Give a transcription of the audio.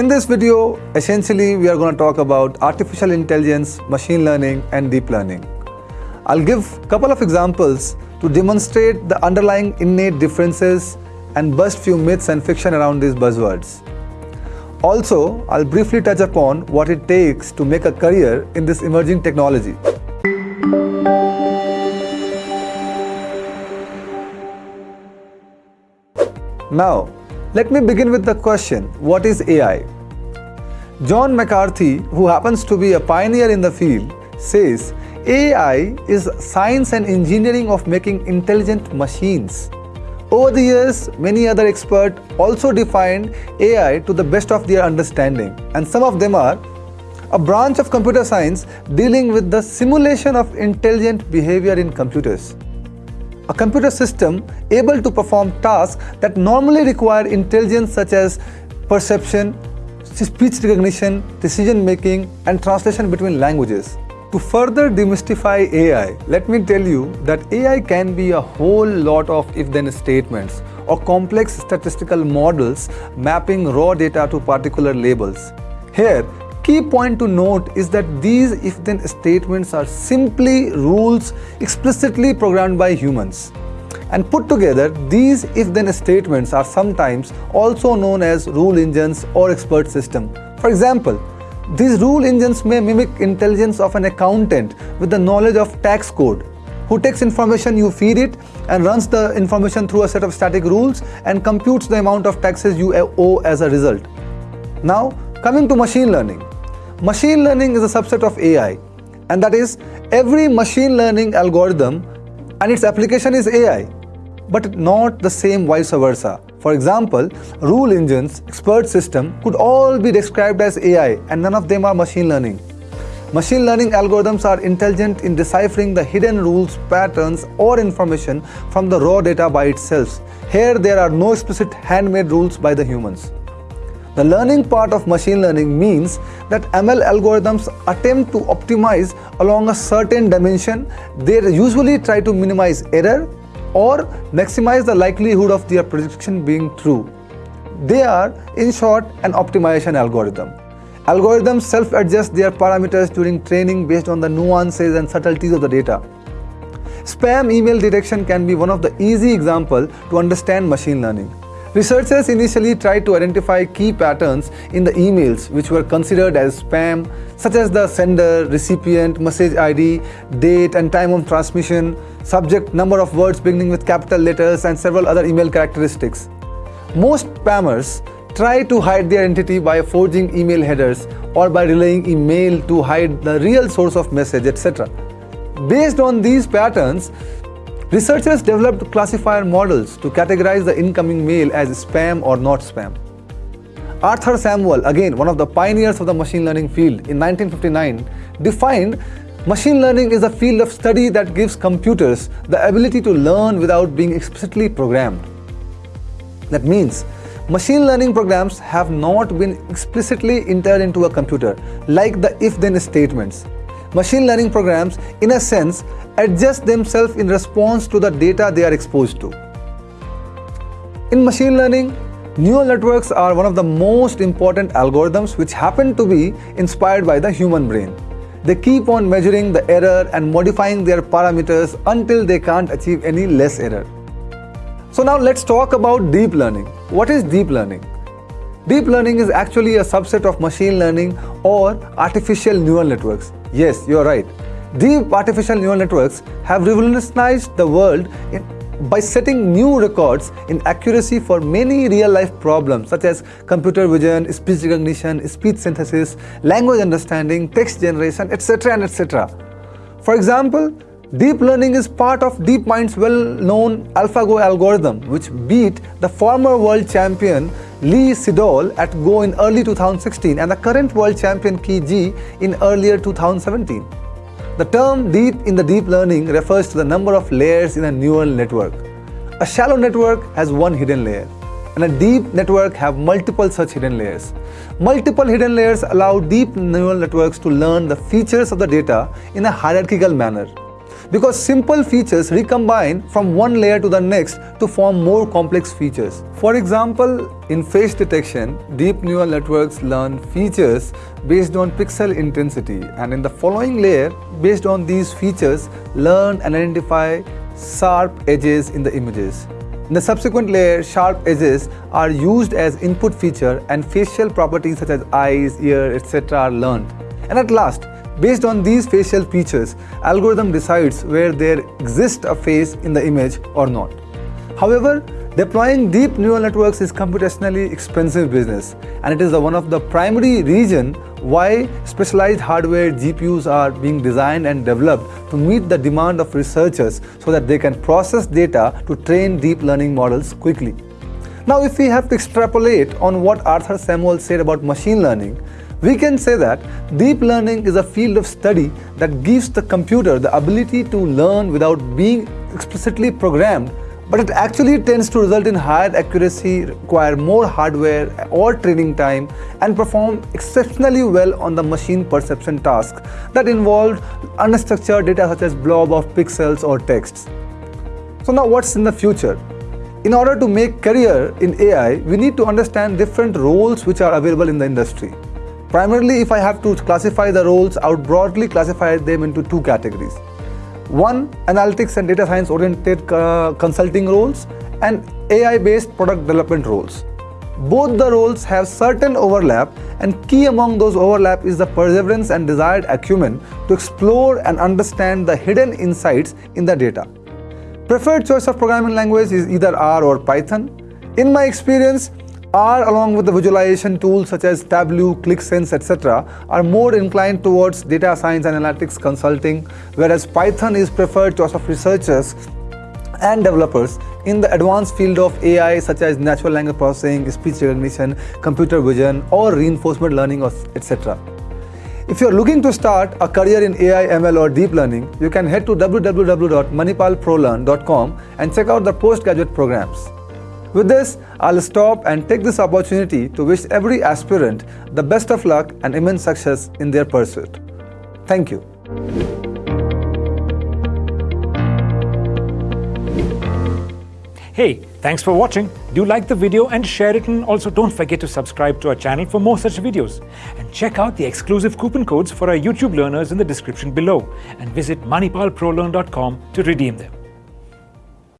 In this video, essentially we are going to talk about artificial intelligence, machine learning and deep learning. I'll give a couple of examples to demonstrate the underlying innate differences and bust few myths and fiction around these buzzwords. Also, I'll briefly touch upon what it takes to make a career in this emerging technology. Now, let me begin with the question, what is AI? John McCarthy, who happens to be a pioneer in the field, says AI is science and engineering of making intelligent machines. Over the years, many other experts also defined AI to the best of their understanding, and some of them are a branch of computer science dealing with the simulation of intelligent behavior in computers a computer system able to perform tasks that normally require intelligence such as perception, speech recognition, decision making and translation between languages. To further demystify AI, let me tell you that AI can be a whole lot of if-then statements or complex statistical models mapping raw data to particular labels. Here, key point to note is that these if-then statements are simply rules explicitly programmed by humans. And put together, these if-then statements are sometimes also known as rule engines or expert system. For example, these rule engines may mimic intelligence of an accountant with the knowledge of tax code who takes information you feed it and runs the information through a set of static rules and computes the amount of taxes you owe as a result. Now, coming to machine learning. Machine learning is a subset of AI and that is every machine learning algorithm and its application is AI but not the same vice versa. For example, rule engines, expert system could all be described as AI and none of them are machine learning. Machine learning algorithms are intelligent in deciphering the hidden rules, patterns or information from the raw data by itself. Here there are no explicit handmade rules by the humans. The learning part of machine learning means that ML algorithms attempt to optimize along a certain dimension. They usually try to minimize error or maximize the likelihood of their prediction being true. They are, in short, an optimization algorithm. Algorithms self-adjust their parameters during training based on the nuances and subtleties of the data. Spam email detection can be one of the easy example to understand machine learning. Researchers initially tried to identify key patterns in the emails which were considered as spam, such as the sender, recipient, message ID, date and time of transmission, subject, number of words beginning with capital letters and several other email characteristics. Most spammers try to hide their identity by forging email headers or by relaying email to hide the real source of message, etc. Based on these patterns, Researchers developed classifier models to categorize the incoming mail as spam or not spam. Arthur Samuel, again one of the pioneers of the machine learning field in 1959, defined machine learning is a field of study that gives computers the ability to learn without being explicitly programmed. That means machine learning programs have not been explicitly entered into a computer like the if-then statements. Machine learning programs, in a sense, adjust themselves in response to the data they are exposed to. In machine learning, neural networks are one of the most important algorithms which happen to be inspired by the human brain. They keep on measuring the error and modifying their parameters until they can't achieve any less error. So now let's talk about deep learning. What is deep learning? Deep learning is actually a subset of machine learning or artificial neural networks. Yes, you're right. Deep artificial neural networks have revolutionized the world in, by setting new records in accuracy for many real-life problems such as computer vision, speech recognition, speech synthesis, language understanding, text generation, etc. and etc. For example, Deep learning is part of DeepMind's well-known AlphaGo algorithm, which beat the former world champion Lee Sedol at Go in early 2016 and the current world champion Ke Jie in earlier 2017. The term deep in the deep learning refers to the number of layers in a neural network. A shallow network has one hidden layer and a deep network have multiple such hidden layers. Multiple hidden layers allow deep neural networks to learn the features of the data in a hierarchical manner. Because simple features recombine from one layer to the next to form more complex features. For example, in face detection, deep neural networks learn features based on pixel intensity and in the following layer, based on these features, learn and identify sharp edges in the images. In the subsequent layer, sharp edges are used as input feature and facial properties such as eyes, ear, etc. are learned. And at last, based on these facial features, algorithm decides where there exists a face in the image or not. However, deploying deep neural networks is computationally expensive business and it is one of the primary reason why specialized hardware GPUs are being designed and developed to meet the demand of researchers so that they can process data to train deep learning models quickly. Now if we have to extrapolate on what Arthur Samuel said about machine learning, we can say that deep learning is a field of study that gives the computer the ability to learn without being explicitly programmed but it actually tends to result in higher accuracy, require more hardware or training time, and perform exceptionally well on the machine perception tasks that involve unstructured data such as blob of pixels or texts. So now what's in the future? In order to make career in AI, we need to understand different roles which are available in the industry. Primarily, if I have to classify the roles, I would broadly classify them into two categories. One, analytics and data science oriented uh, consulting roles and AI-based product development roles. Both the roles have certain overlap and key among those overlap is the perseverance and desired acumen to explore and understand the hidden insights in the data. Preferred choice of programming language is either R or Python. In my experience, R along with the visualization tools such as Tableau, Qlik Sense, etc. are more inclined towards data science analytics consulting, whereas Python is preferred choice of researchers and developers in the advanced field of AI such as natural language processing, speech recognition, computer vision or reinforcement learning etc. If you're looking to start a career in AI, ML or deep learning, you can head to www.manipalprolearn.com and check out the postgraduate programs. With this, I'll stop and take this opportunity to wish every aspirant the best of luck and immense success in their pursuit. Thank you. Hey, thanks for watching. Do like the video and share it and also don't forget to subscribe to our channel for more such videos. And check out the exclusive coupon codes for our YouTube learners in the description below and visit manipalprolearn.com to redeem them.